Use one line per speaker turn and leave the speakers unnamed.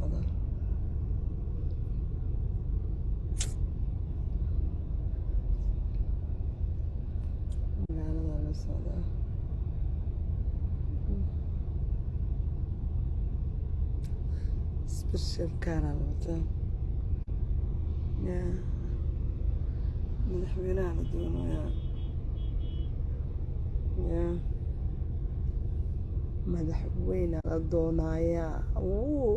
la socdaa mesela. la socdaa special kaara la madaxweynaha la doonayaa Ya. madaxweyne la doonayaa wuu